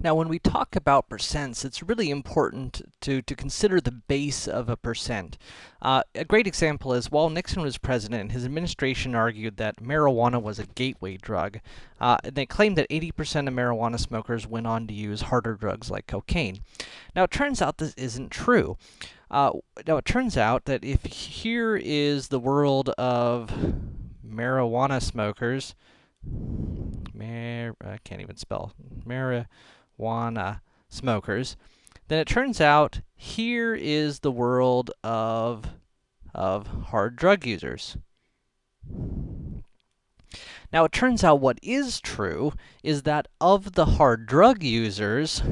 Now, when we talk about percents, it's really important to, to consider the base of a percent. Uh, a great example is, while Nixon was president, his administration argued that marijuana was a gateway drug. Uh, they claimed that 80% of marijuana smokers went on to use harder drugs like cocaine. Now, it turns out this isn't true. Uh, now, it turns out that if here is the world of marijuana smokers, mar I can't even spell, marijuana marijuana smokers, then it turns out here is the world of, of hard drug users. Now, it turns out what is true is that of the hard drug users,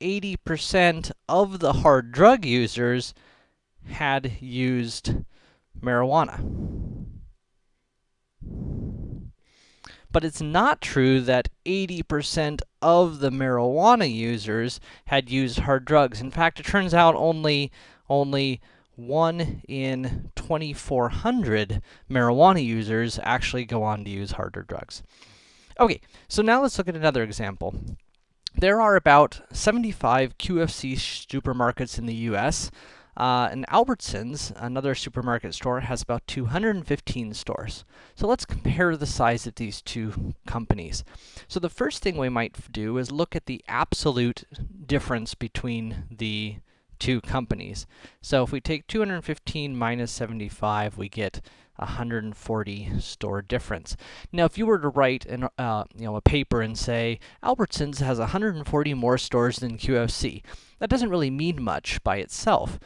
80% of the hard drug users had used marijuana. But it's not true that 80% of the marijuana users had used hard drugs. In fact, it turns out only, only 1 in 2,400 marijuana users actually go on to use harder drugs. Okay, so now let's look at another example. There are about 75 QFC supermarkets in the US. Uh, and Albertsons, another supermarket store, has about 215 stores. So let's compare the size of these two companies. So the first thing we might do is look at the absolute difference between the two companies. So if we take 215 minus 75, we get 140 store difference. Now, if you were to write an, uh, you know, a paper and say, Albertsons has 140 more stores than QFC, that doesn't really mean much by itself.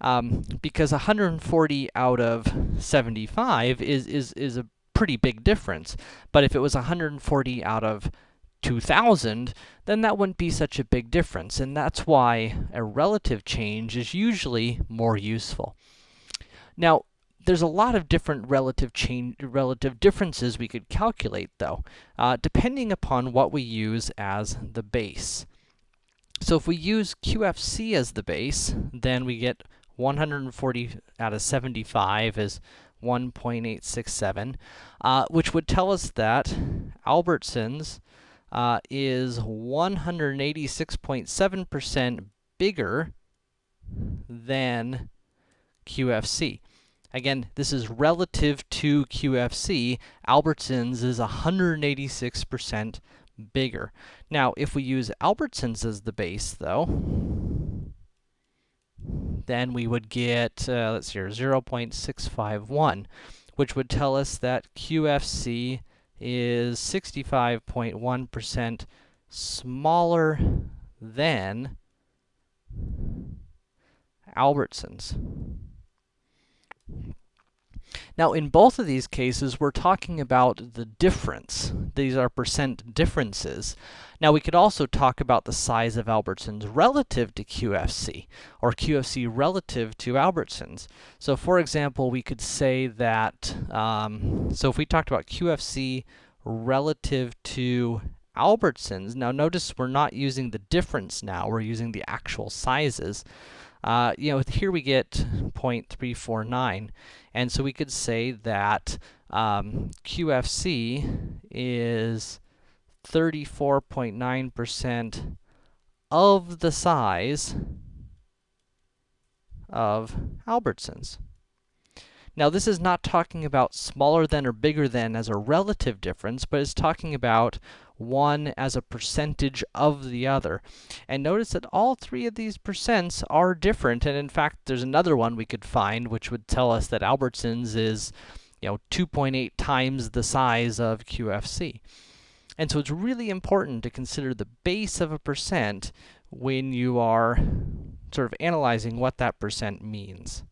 Um, because 140 out of 75 is, is, is a pretty big difference. But if it was 140 out of 2000, then that wouldn't be such a big difference. And that's why a relative change is usually more useful. Now, there's a lot of different relative change, relative differences we could calculate, though, uh, depending upon what we use as the base. So if we use QFC as the base, then we get 140 out of 75 is 1.867, uh, which would tell us that Albertsons uh, is 186.7% bigger than QFC. Again, this is relative to QFC. Albertsons is 186% bigger. Now, if we use Albertsons as the base, though, then we would get, uh, let's see here, 0.651, which would tell us that QFC is 65.1% smaller than Albertsons. Now, in both of these cases, we're talking about the difference. These are percent differences. Now, we could also talk about the size of Albertsons relative to QFC, or QFC relative to Albertsons. So, for example, we could say that, um, so if we talked about QFC relative to Albertsons, now notice we're not using the difference now, we're using the actual sizes. Uh, you know, here we get 0.349, and so we could say that um, QFC is 34.9% of the size of Albertsons. Now, this is not talking about smaller than or bigger than as a relative difference, but it's talking about one as a percentage of the other. And notice that all three of these percents are different, and in fact, there's another one we could find which would tell us that Albertsons is, you know, 2.8 times the size of QFC. And so it's really important to consider the base of a percent when you are sort of analyzing what that percent means.